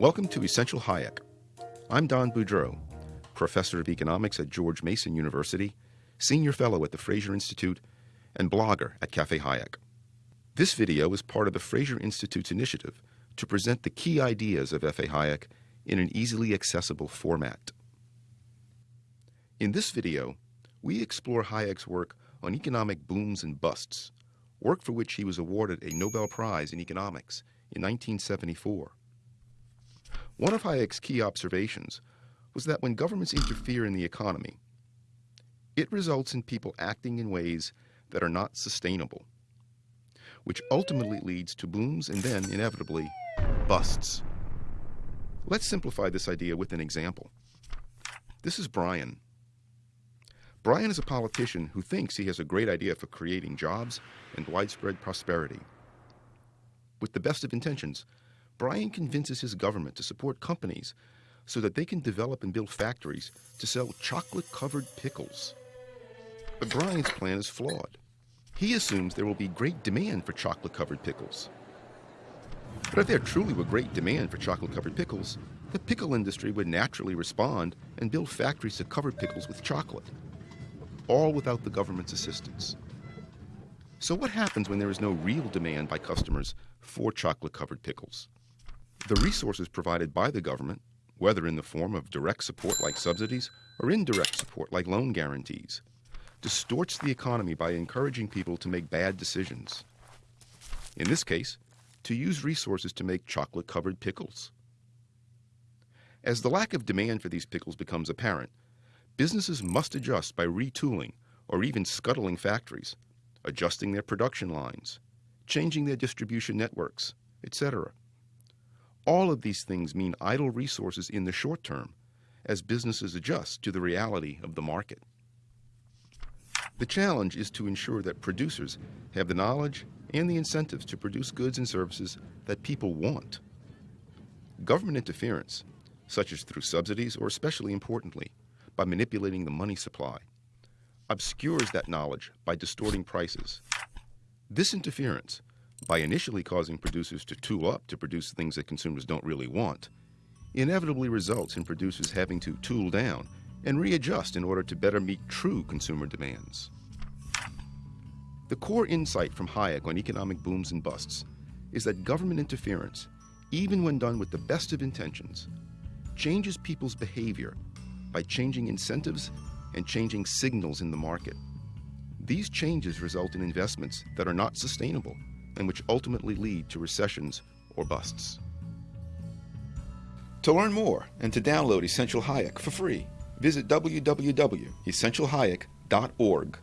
Welcome to Essential Hayek. I'm Don Boudreaux, professor of economics at George Mason University, senior fellow at the Fraser Institute, and blogger at Cafe Hayek. This video is part of the Fraser Institute's initiative to present the key ideas of F.A. Hayek in an easily accessible format. In this video, we explore Hayek's work on economic booms and busts, work for which he was awarded a Nobel Prize in Economics in 1974. One of Hayek's key observations was that when governments interfere in the economy, it results in people acting in ways that are not sustainable, which ultimately leads to booms and then, inevitably, busts. Let's simplify this idea with an example. This is Brian. Brian is a politician who thinks he has a great idea for creating jobs and widespread prosperity. With the best of intentions, Brian convinces his government to support companies so that they can develop and build factories to sell chocolate covered pickles. But Brian's plan is flawed. He assumes there will be great demand for chocolate covered pickles. But if there truly were great demand for chocolate covered pickles, the pickle industry would naturally respond and build factories to cover pickles with chocolate, all without the government's assistance. So, what happens when there is no real demand by customers for chocolate covered pickles? The resources provided by the government, whether in the form of direct support like subsidies or indirect support like loan guarantees, distorts the economy by encouraging people to make bad decisions. In this case, to use resources to make chocolate covered pickles. As the lack of demand for these pickles becomes apparent, businesses must adjust by retooling or even scuttling factories, adjusting their production lines, changing their distribution networks, etc. All of these things mean idle resources in the short term as businesses adjust to the reality of the market. The challenge is to ensure that producers have the knowledge and the incentives to produce goods and services that people want. Government interference, such as through subsidies or especially importantly, by manipulating the money supply, obscures that knowledge by distorting prices. This interference by initially causing producers to tool up to produce things that consumers don't really want, inevitably results in producers having to tool down and readjust in order to better meet true consumer demands. The core insight from Hayek on economic booms and busts is that government interference, even when done with the best of intentions, changes people's behavior by changing incentives and changing signals in the market. These changes result in investments that are not sustainable and which ultimately lead to recessions or busts. To learn more and to download Essential Hayek for free, visit www.essentialhayek.org.